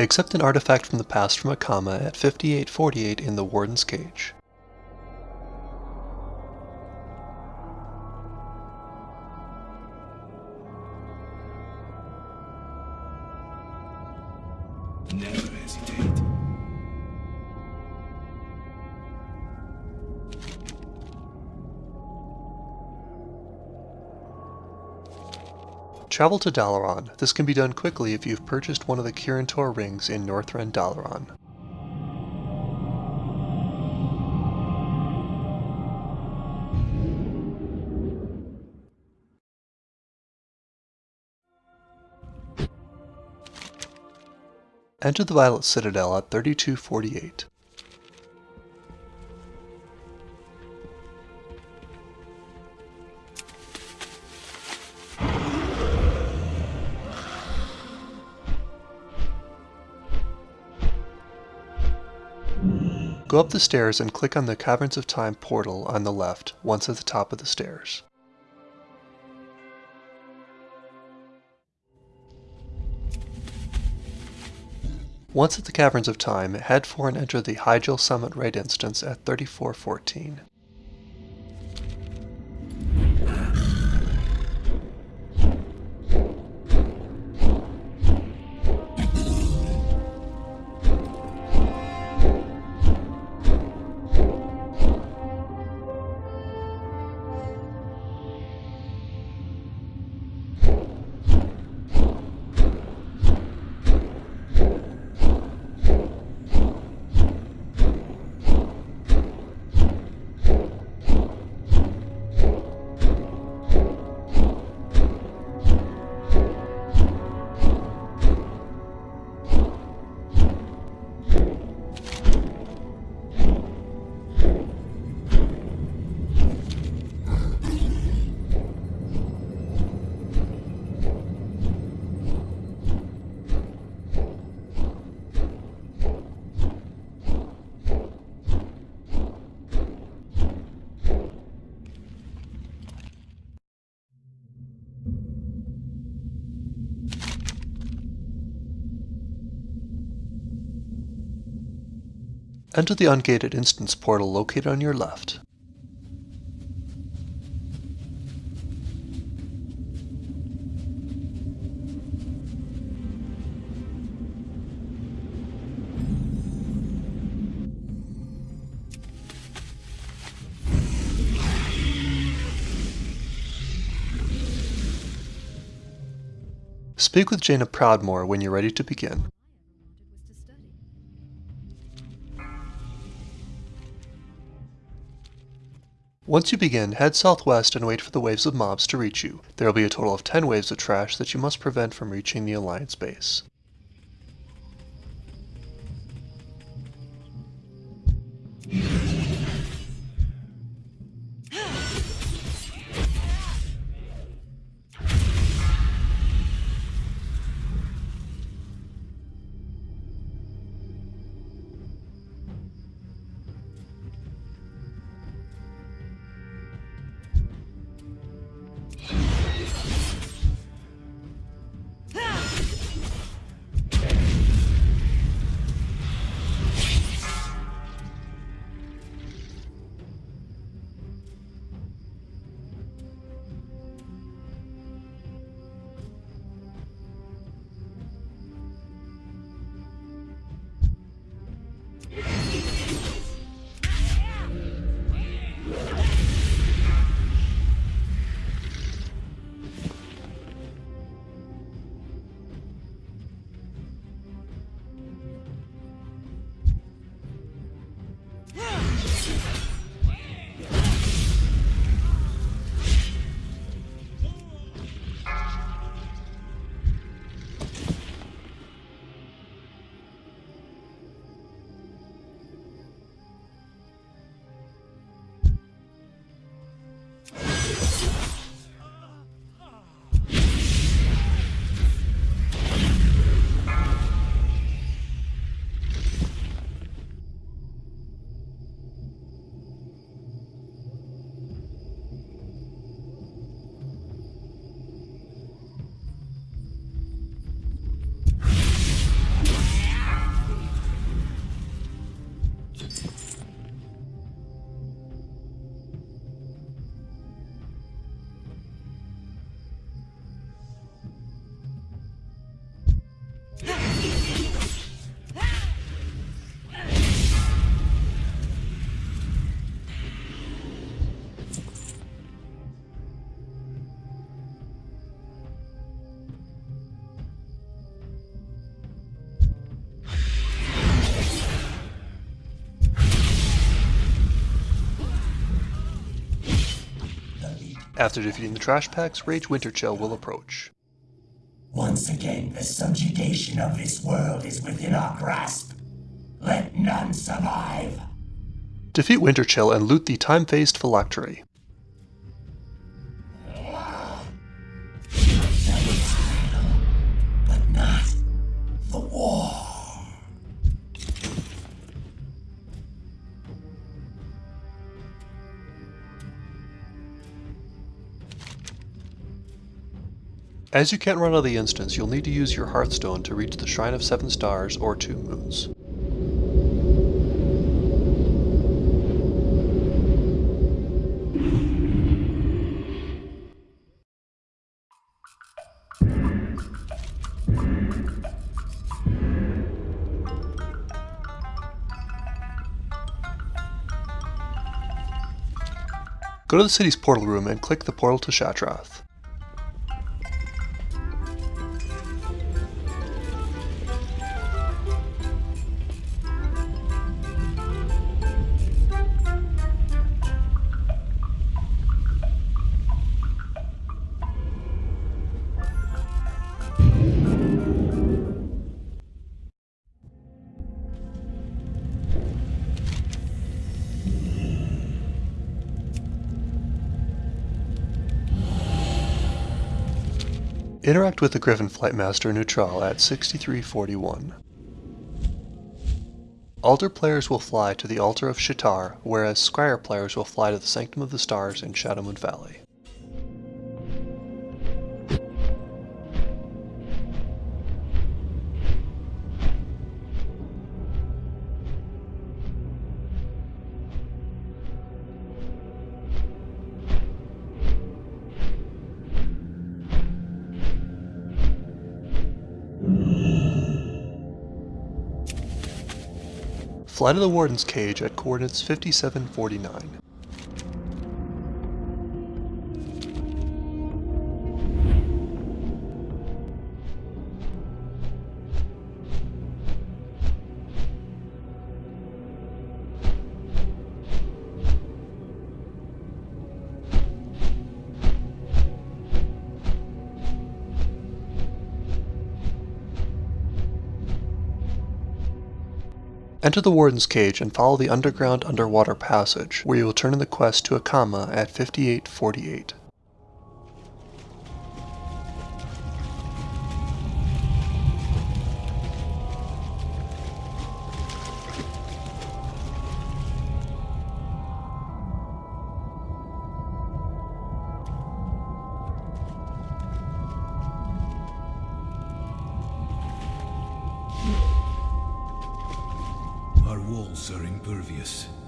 Accept an artifact from the past from Akama at 5848 in the Warden's Cage. Travel to Dalaran. This can be done quickly if you've purchased one of the Kirin Tor rings in Northrend Dalaran. Enter the Violet Citadel at 3248. Go up the stairs and click on the Caverns of Time portal on the left once at the top of the stairs. Once at the Caverns of Time, head for and enter the Hyjal Summit Raid instance at 3414. Enter the ungated instance portal located on your left. Speak with Jaina Proudmoore when you're ready to begin. Once you begin, head southwest and wait for the waves of mobs to reach you. There will be a total of 10 waves of trash that you must prevent from reaching the Alliance base. After defeating the trash packs, Rage Winterchill will approach. Once again, the subjugation of this world is within our grasp. Let none survive. Defeat Winterchill and loot the time-phased phylactery. As you can't run out of the instance, you'll need to use your Hearthstone to reach the Shrine of Seven Stars or Two Moons. Go to the city's portal room and click the portal to Shattrath. Interact with the Griffin Flight Master Nutral at 6341. Aldor players will fly to the Altar of Sha'tar, whereas Scryer players will fly to the Sanctum of the Stars in Shadowmoon Valley. Fly to the Warden's Cage at coordinates 5749. Enter the Warden's Cage and follow the underground underwater passage, where you will turn in the quest to Akama at 5848. Walls are impervious.